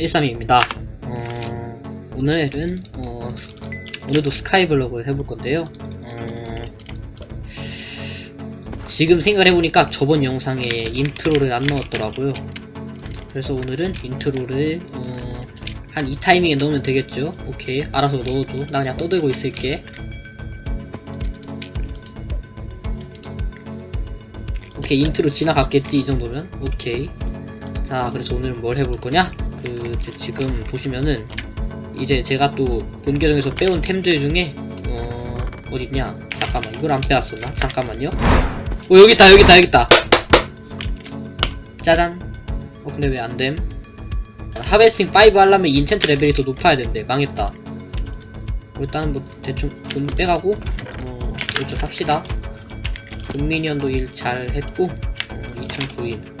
13입니다. 어, 오늘은 어, 오늘도 스카이블럭을 해볼 건데요. 어, 지금 생각을 해보니까 저번 영상에 intro를 안 넣었더라고요. 그래서 오늘은 intro를 어, 한 이 타이밍에 넣으면 되겠죠? 오케이 알아서 넣어줘. 나 그냥 떠들고 있을게. 오케이 인트로 지나갔겠지 이 정도면 오케이 자 그래서 오늘은 뭘 해볼 거냐? 그 제- 지금 보시면은 이제 제가 또 본 계정에서 빼온 템들 중에 어 어딨냐? 잠깐만 이걸 안 빼왔었나? 잠깐만요. 어 여기 있다 여기 있다 여기 있다. 짜잔. 어 근데 왜 안됨? 하베스팅 5 하려면 인챈트 레벨이 더 높아야 된대. 망했다. 일단은 뭐 대충 돈 빼가고 어 이쪽 삽시다. 금 minion도 일 잘 했고 어, 2009인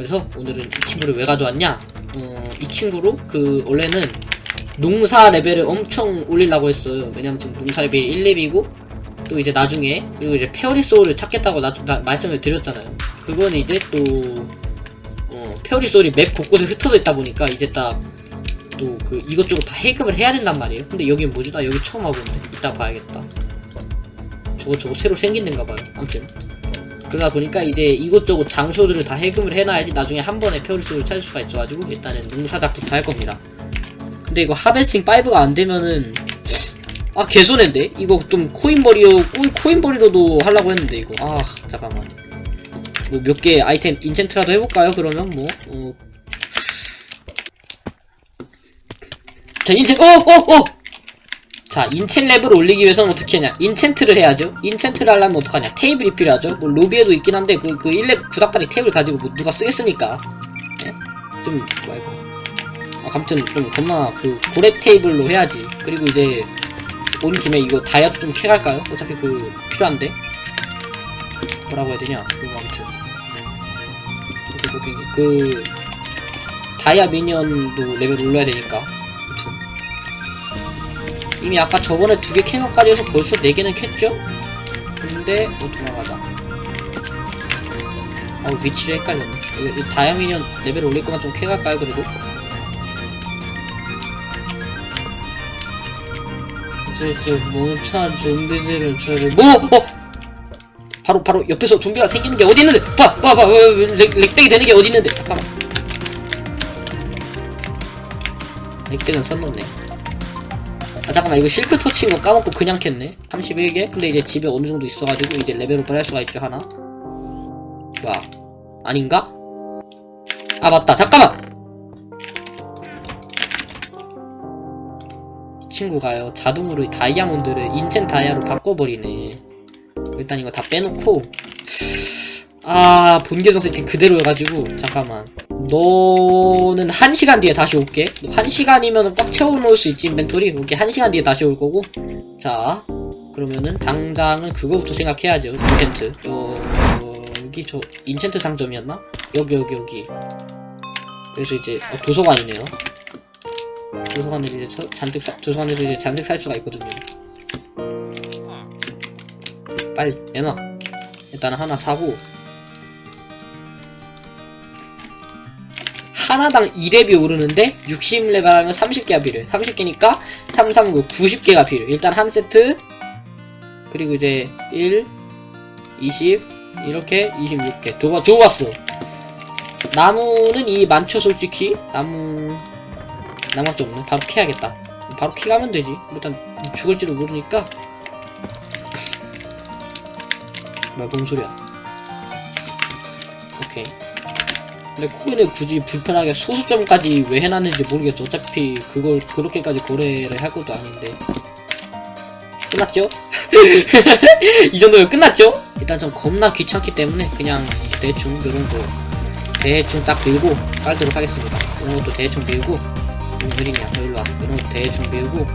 그래서 오늘은 이 친구를 왜 가져왔냐? 어, 이 친구로 그 원래는 농사 레벨을 엄청 올리려고 했어요. 왜냐면 지금 농사 레벨이 1렙이고 또 이제 나중에 그리고 이제 fairy soul을 찾겠다고 나, 나- 말씀을 드렸잖아요. 그거는 이제 또 어, fairy soul이 맵 곳곳에 흩어져 있다 보니까 이제 딱 또 그 이것저것 다 해금을 해야 된단 말이에요. 근데 여긴 뭐지? 나 여기 처음 와보는데. 이따 봐야겠다. 저거 저거 새로 생긴 데인가 봐요. 아무튼 그러다 보니까 이제 이곳저곳 장소들을 다 해금을 해놔야지 나중에 한 번에 페어리스를 찾을 수가 있어가지고 일단은 농사작부터 할 겁니다. 근데 이거 하베스팅 5가 안 되면은 아 개손해인데 이거 좀 코인버리로 코- 코인버리로도 하려고 했는데 이거 아 잠깐만 뭐 몇 개 아이템 인챈트라도 해볼까요? 그러면 뭐 어. 자 인챈 어어 어! 자, 인챈 렙을 올리기 위해서는 어떻게 하냐? enchant를 해야죠. enchant를 하려면 어떡하냐? 테이블이 필요하죠. 뭐, 로비에도 있긴 한데, 그, 그 1렙 구닥다리 테이블 가지고 뭐 누가 쓰겠습니까? 예? 좀, 뭐, 이거. 아, 아무튼, 좀, 겁나, 그, 고렙 테이블로 해야지. 그리고 이제, 온 김에 이거 다이아도 좀 캐갈까요? 어차피 그, 필요한데. 뭐라고 해야 되냐? 이거 아무튼. 그리고 그, 그, 다이아 minion도 레벨 올려야 되니까. 이미 아까 저번에 두 개 캔 것까지 해서 벌써 네 개는 캤죠? 근데 어 도망가자 어 위치를 헷갈렸네 이거, 이 다이아 minion 레벨 올릴 거만 좀 캐갈까요 그래도? 저저 멍청한 좀비들은 저를 뭐! 어! 바로 바로 옆에서 좀비가 생기는 게 어디 있는데 봐! 봐! 봐! 렉, 렉백이 되는 게 어디 있는데 잠깐만 렉백은 선 넘네 아 잠깐만 이거 silk touch인 거 까먹고 그냥 캤네? 31개? 근데 이제 집에 어느 정도 있어가지고 이제 레벨업을 할 수가 있죠 하나. 뭐야 아닌가? 아 맞다. 잠깐만! 이 친구가요. 자동으로 다이아몬드를 인챈 다이아로 바꿔버리네. 일단 이거 다 빼놓고. 아 본계정 세팅 그대로 해가지고 잠깐만 너는 1시간 뒤에 다시 올게. 1시간이면 꽉 채워놓을 수 있지 inventory. 오케이 1시간 뒤에 다시 올 거고. 자 그러면은 당장은 그거부터 생각해야죠. enchant. 어, 여기 저 enchant 상점이었나? 여기 여기 여기. 그래서 이제 어, 도서관이네요. 도서관에 이제 저- 잔뜩 사, 도서관에서 이제 잔뜩 살 수가 있거든요. 빨리 내놔. 일단 하나 사고 하나당 2렙이 오르는데 60레벨 하면 30개가 필요해. 30개니까 3, 3, 9, 90개가 필요해. 일단 한 세트. 그리고 이제 1 20 이렇게 26개. 좋아, 좋았어. 나무는 이 많죠 솔직히. 나무 나무밖에 없네. 바로 캐야겠다. 바로 캐가면 되지. 일단 죽을지도 모르니까. 뭐야 뭔 소리야. 오케이 근데 코인을 굳이 불편하게 소수점까지 왜 해놨는지 모르겠죠. 어차피 그걸 그렇게까지 거래를 할 것도 아닌데. 끝났죠? 이 정도면 끝났죠? 일단 좀 겁나 귀찮기 때문에 그냥 대충 이런 거 대충 딱 밀고 깔도록 하겠습니다. 이런 것도 대충 밀고 좀 느리냐? 너 일로 와. 이런 것도 대충 밀고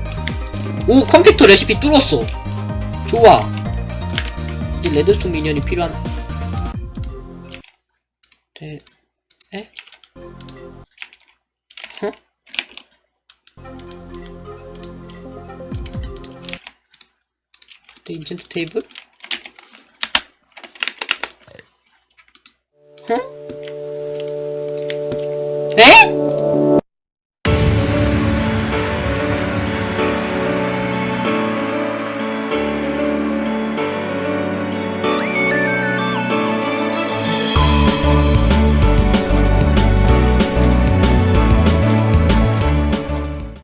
오 컴퓨터 레시피 뚫었어. 좋아. 이제 레드스톤 미니언이 필요한 대... É? Hã? Agent table. Hã? É?